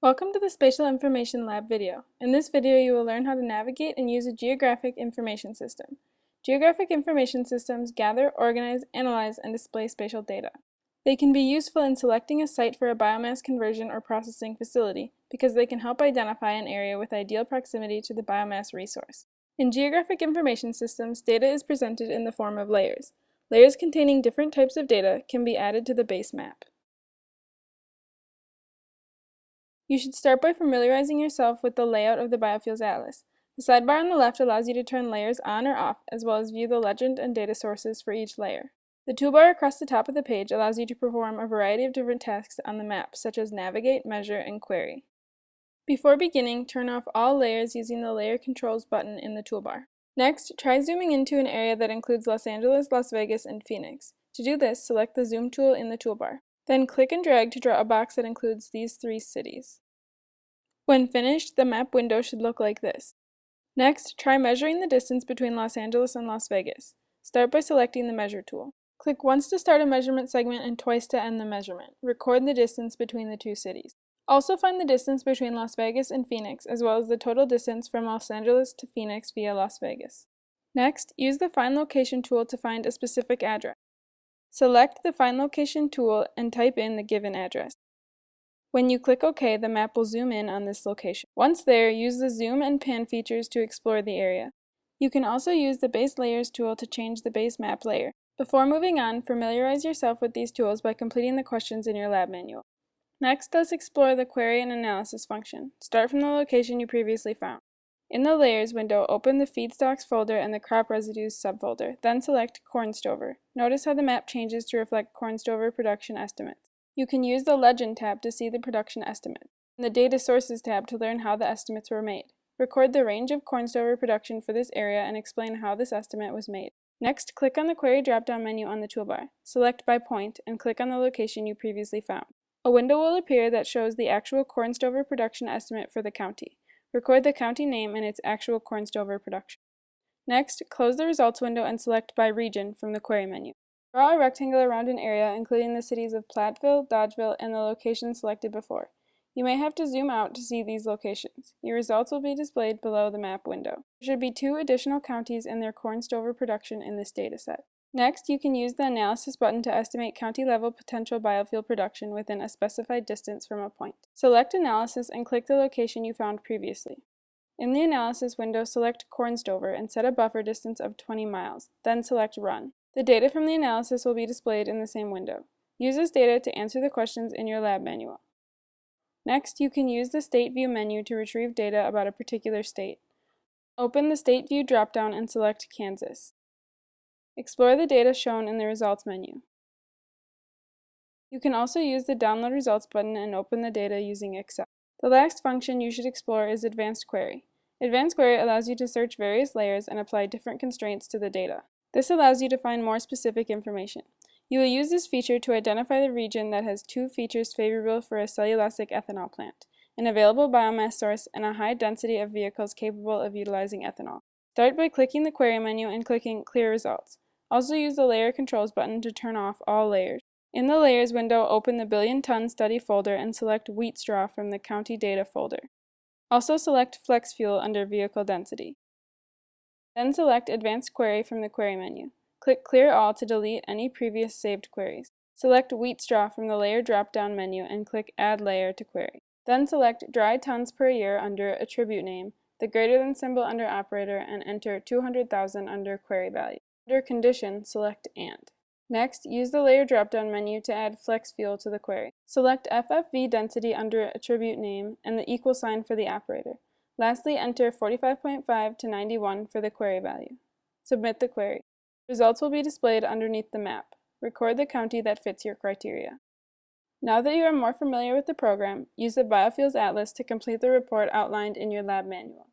Welcome to the Spatial Information Lab video. In this video, you will learn how to navigate and use a geographic information system. Geographic information systems gather, organize, analyze, and display spatial data. They can be useful in selecting a site for a biomass conversion or processing facility because they can help identify an area with ideal proximity to the biomass resource. In geographic information systems, data is presented in the form of layers. Layers containing different types of data can be added to the base map. You should start by familiarizing yourself with the layout of the Biofuels Atlas. The sidebar on the left allows you to turn layers on or off, as well as view the legend and data sources for each layer. The toolbar across the top of the page allows you to perform a variety of different tasks on the map, such as navigate, measure, and query. Before beginning, turn off all layers using the Layer Controls button in the toolbar. Next, try zooming into an area that includes Los Angeles, Las Vegas, and Phoenix. To do this, select the Zoom tool in the toolbar. Then click and drag to draw a box that includes these three cities. When finished, the map window should look like this. Next, try measuring the distance between Los Angeles and Las Vegas. Start by selecting the Measure tool. Click once to start a measurement segment and twice to end the measurement. Record the distance between the two cities. Also find the distance between Las Vegas and Phoenix, as well as the total distance from Los Angeles to Phoenix via Las Vegas. Next, use the Find Location tool to find a specific address. Select the Find Location tool and type in the given address. When you click OK, the map will zoom in on this location. Once there, use the zoom and pan features to explore the area. You can also use the Base Layers tool to change the base map layer. Before moving on, familiarize yourself with these tools by completing the questions in your lab manual. Next, let's explore the Query and Analysis function. Start from the location you previously found. In the Layers window, open the Feedstocks folder and the Crop Residues subfolder, then select Corn Stover. Notice how the map changes to reflect corn stover production estimates. You can use the Legend tab to see the production estimate, and the Data Sources tab to learn how the estimates were made. Record the range of corn stover production for this area and explain how this estimate was made. Next, click on the Query drop-down menu on the toolbar. Select by point and click on the location you previously found. A window will appear that shows the actual corn stover production estimate for the county. Record the county name and its actual corn stover production. Next, close the results window and select by region from the query menu. Draw a rectangle around an area including the cities of Platteville, Dodgeville, and the location selected before. You may have to zoom out to see these locations. Your results will be displayed below the map window. There should be two additional counties and their corn stover production in this dataset. Next, you can use the Analysis button to estimate county-level potential biofuel production within a specified distance from a point. Select Analysis and click the location you found previously. In the Analysis window, select Corn Stover and set a buffer distance of 20 miles, then select Run. The data from the analysis will be displayed in the same window. Use this data to answer the questions in your lab manual. Next, you can use the State View menu to retrieve data about a particular state. Open the State View dropdown and select Kansas. Explore the data shown in the Results menu. You can also use the Download Results button and open the data using Excel. The last function you should explore is Advanced Query. Advanced Query allows you to search various layers and apply different constraints to the data. This allows you to find more specific information. You will use this feature to identify the region that has two features favorable for a cellulosic ethanol plant, an available biomass source, and a high density of vehicles capable of utilizing ethanol. Start by clicking the Query menu and clicking Clear Results. Also use the Layer Controls button to turn off all layers. In the Layers window, open the Billion Ton Study folder and select Wheat Straw from the County Data folder. Also select Flex Fuel under Vehicle Density. Then select Advanced Query from the Query menu. Click Clear All to delete any previous saved queries. Select Wheat Straw from the Layer drop-down menu and click Add Layer to Query. Then select Dry Tons per Year under Attribute Name, the greater than symbol under Operator, and enter 200,000 under Query Value. Under Condition, select AND. Next, use the Layer drop-down menu to add flex fuel to the query. Select FFV density under attribute name and the equal sign for the operator. Lastly, enter 45.5 to 91 for the query value. Submit the query. Results will be displayed underneath the map. Record the county that fits your criteria. Now that you are more familiar with the program, use the Biofuels Atlas to complete the report outlined in your lab manual.